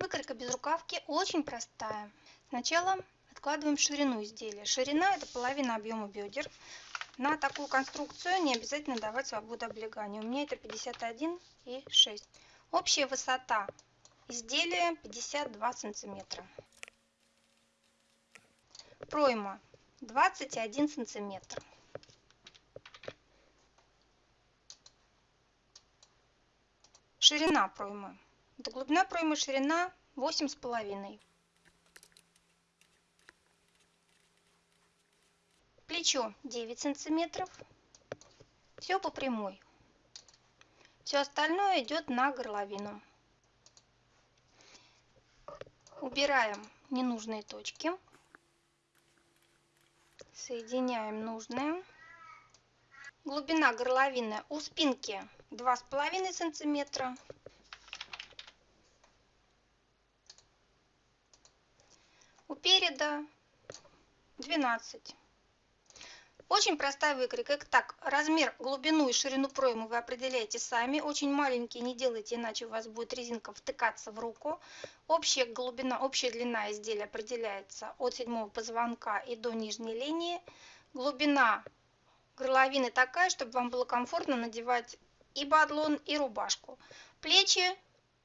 Выкройка без рукавки очень простая. Сначала откладываем ширину изделия. Ширина это половина объема бедер. На такую конструкцию не обязательно давать свободу облегания. У меня это 51 и 6. Общая высота изделия 52 сантиметра. Пройма 21 сантиметр. Ширина проймы. Глубина проймы, ширина 8,5. Плечо 9 сантиметров. Все по прямой. Все остальное идет на горловину. Убираем ненужные точки. Соединяем нужные. Глубина горловины у спинки 2,5 сантиметра. У переда 12. Очень простая выкройка. Так, размер, глубину и ширину проймы вы определяете сами. Очень маленькие не делайте, иначе у вас будет резинка втыкаться в руку. Общая глубина, общая длина изделия определяется от седьмого позвонка и до нижней линии. Глубина горловины такая, чтобы вам было комфортно надевать и бадлон, и рубашку. Плечи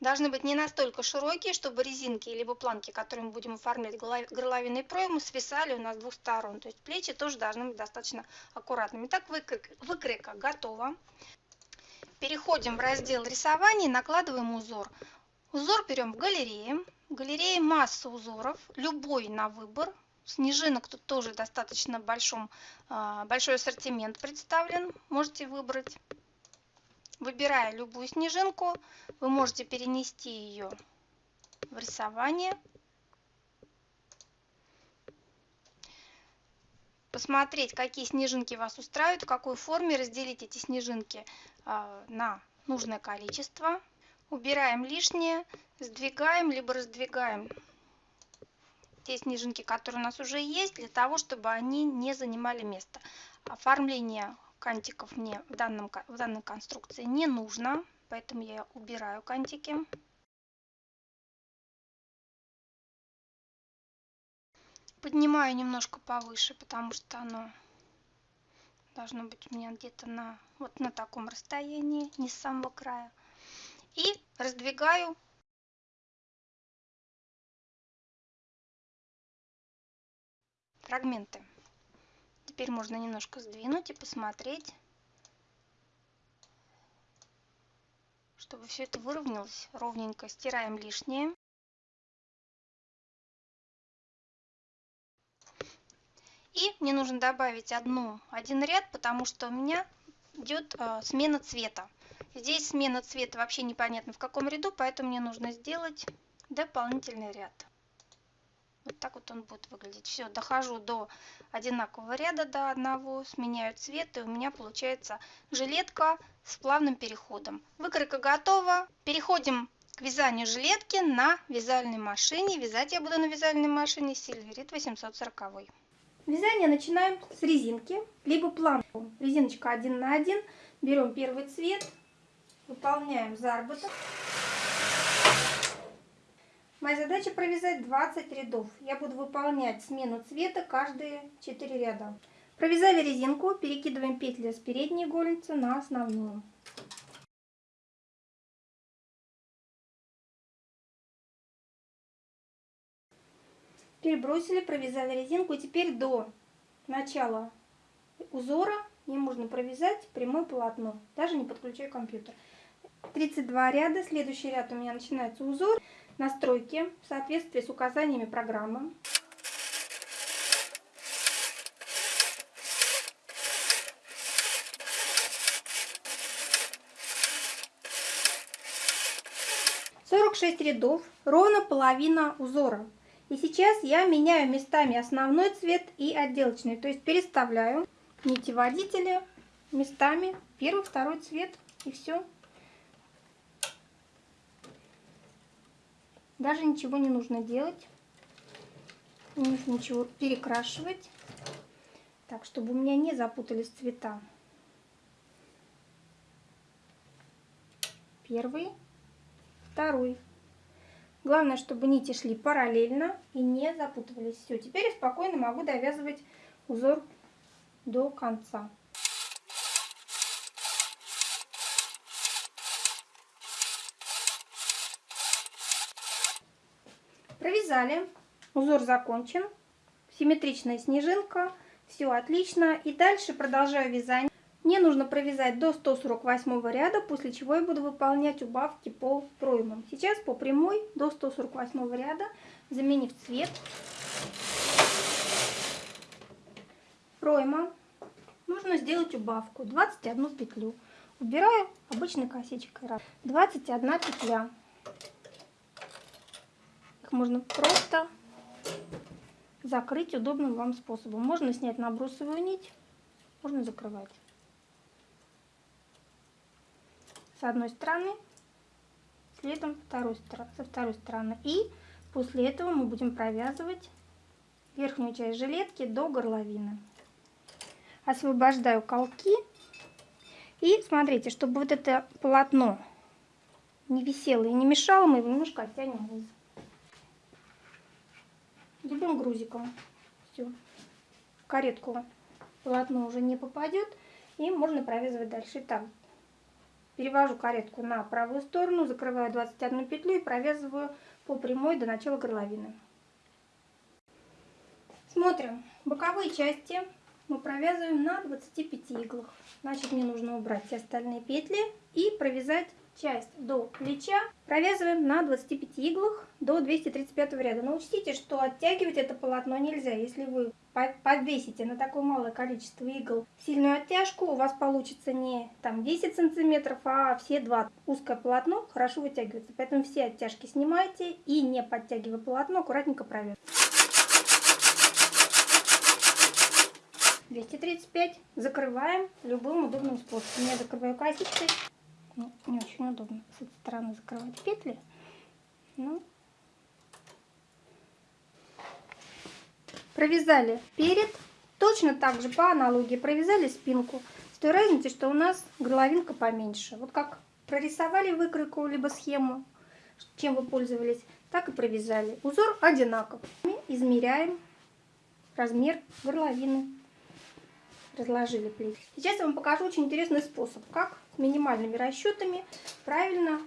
должны быть не настолько широкие, чтобы резинки либо планки, которые мы будем оформлять горловиной пройму, свисали у нас с двух сторон. То есть плечи тоже должны быть достаточно аккуратными. Так выкройка готова. Переходим в раздел рисования накладываем узор. Узор берем в галерее. В галерее масса узоров, любой на выбор. Снежинок тут тоже достаточно большом, а, большой ассортимент представлен. Можете выбрать. Выбирая любую снежинку, вы можете перенести ее в рисование. Посмотреть, какие снежинки вас устраивают, в какой форме разделить эти снежинки а, на нужное количество. Убираем лишнее, сдвигаем, либо раздвигаем те снежинки, которые у нас уже есть, для того, чтобы они не занимали место. Оформление кантиков мне в, данном, в данной конструкции не нужно, поэтому я убираю кантики. Поднимаю немножко повыше, потому что оно должно быть у меня где-то на вот на таком расстоянии, не с самого края. И раздвигаю фрагменты. Теперь можно немножко сдвинуть и посмотреть, чтобы все это выровнялось ровненько. Стираем лишнее. И мне нужно добавить одну, один ряд, потому что у меня идет э, смена цвета. Здесь смена цвета вообще непонятно в каком ряду, поэтому мне нужно сделать дополнительный ряд. Вот так вот он будет выглядеть. Все, дохожу до одинакового ряда, до одного, сменяю цвет, и у меня получается жилетка с плавным переходом. Выкройка готова. Переходим к вязанию жилетки на вязальной машине. Вязать я буду на вязальной машине Silverit 840. Вязание начинаем с резинки, либо планку. Резиночка 1 на 1. Берем первый цвет, выполняем заработок. Моя задача провязать 20 рядов. Я буду выполнять смену цвета каждые 4 ряда. Провязали резинку, перекидываем петли с передней игольницы на основную. Перебросили, провязали резинку. Теперь до начала узора мне можно провязать прямое полотно, даже не подключая компьютер. 32 ряда, следующий ряд у меня начинается узор настройки в соответствии с указаниями программы. Сорок шесть рядов, ровно половина узора. И сейчас я меняю местами основной цвет и отделочный, то есть переставляю нити водители местами первый, второй цвет и все. Даже ничего не нужно делать. Не нужно ничего перекрашивать. Так, чтобы у меня не запутались цвета. Первый, второй. Главное, чтобы нити шли параллельно и не запутывались. Все, теперь я спокойно могу довязывать узор до конца. Провязали, узор закончен, симметричная снежинка, все отлично. И дальше продолжаю вязание. Мне нужно провязать до 148 ряда, после чего я буду выполнять убавки по проймам. Сейчас по прямой до 148 ряда, заменив цвет. Пройма. Нужно сделать убавку 21 петлю. Убираю обычной косичкой. 21 петля. Можно просто закрыть удобным вам способом. Можно снять набросовую нить, можно закрывать. с одной стороны, следом второй, со второй стороны. И после этого мы будем провязывать верхнюю часть жилетки до горловины. Освобождаю колки. И смотрите, чтобы вот это полотно не висело и не мешало, мы его немножко оттянем вниз. Любым грузиком. Все. В каретку полотно уже не попадет. И можно провязывать дальше. Итак, Перевожу каретку на правую сторону, закрываю 21 петлю и провязываю по прямой до начала горловины. Смотрим. Боковые части мы провязываем на 25 иглах. Значит, мне нужно убрать все остальные петли и провязать часть до плеча провязываем на 25 иглах до 235 ряда. Но учтите, что оттягивать это полотно нельзя. Если вы подвесите на такое малое количество игл сильную оттяжку, у вас получится не там 10 сантиметров, а все 2. Узкое полотно хорошо вытягивается, поэтому все оттяжки снимайте и не подтягивая полотно, аккуратненько провязывайте. 235 закрываем любым удобным способом. Я закрываю косичкой ну, не очень удобно с этой стороны закрывать петли. Ну, провязали перед, точно так же по аналогии провязали спинку. С той разницей, что у нас горловинка поменьше. Вот как прорисовали выкройку либо схему, чем вы пользовались, так и провязали. Узор одинаков. Мы измеряем размер горловины. Разложили плечи. Сейчас я вам покажу очень интересный способ, как минимальными расчетами правильно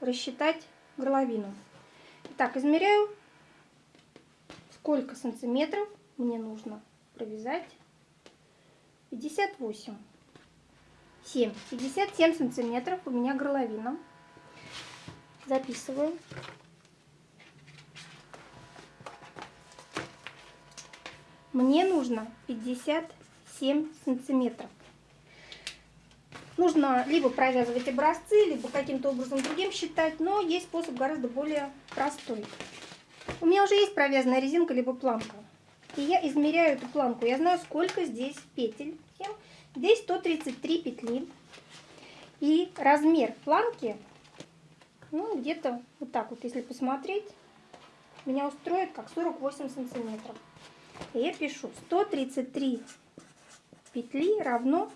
рассчитать горловину. Итак, измеряю, сколько сантиметров мне нужно провязать. 58. 7. 57 сантиметров у меня горловина. Записываю. Мне нужно 57 сантиметров. Нужно либо провязывать образцы, либо каким-то образом другим считать, но есть способ гораздо более простой. У меня уже есть провязанная резинка, либо планка. И я измеряю эту планку. Я знаю, сколько здесь петель. Здесь 133 петли. И размер планки, ну, где-то вот так вот, если посмотреть, меня устроит как 48 сантиметров. И я пишу 133 петли равно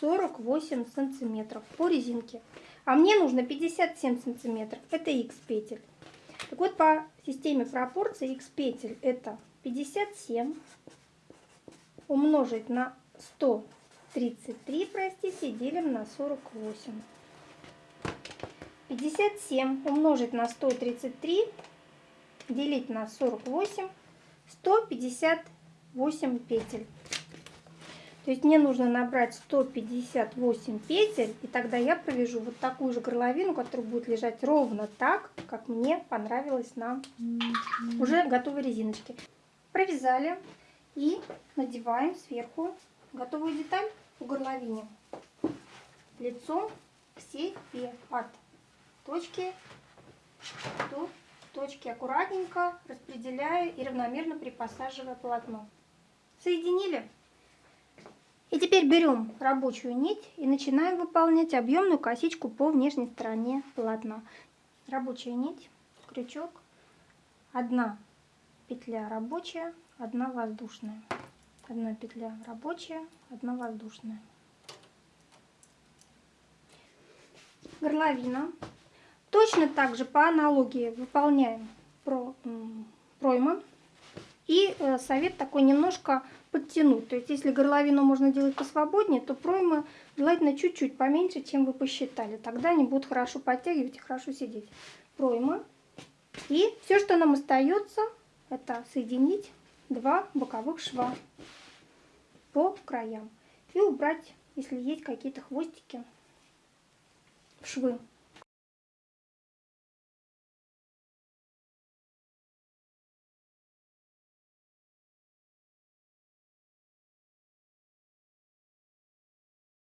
48 сантиметров по резинке. А мне нужно 57 сантиметров. Это x петель. Так вот, по системе пропорций x петель это 57 умножить на 133, простите, делим на 48. 57 умножить на 133, делить на 48, 158 петель. То есть мне нужно набрать 158 петель, и тогда я провяжу вот такую же горловину, которая будет лежать ровно так, как мне понравилось на уже готовой резиночке. Провязали и надеваем сверху готовую деталь в горловине лицом к себе от точки до точки аккуратненько распределяя и равномерно припосаживая полотно. Соединили. И теперь берем рабочую нить и начинаем выполнять объемную косичку по внешней стороне полотна. Рабочая нить, крючок, одна петля рабочая, одна воздушная. Одна петля рабочая, одна воздушная. Горловина. Точно так же по аналогии выполняем про, проймы. И э, совет такой немножко подтянуть. То есть если горловину можно делать посвободнее, то проймы желательно чуть-чуть поменьше, чем вы посчитали. Тогда они будут хорошо подтягивать и хорошо сидеть. Пройма. И все, что нам остается, это соединить два боковых шва по краям. И убрать, если есть какие-то хвостики, в швы.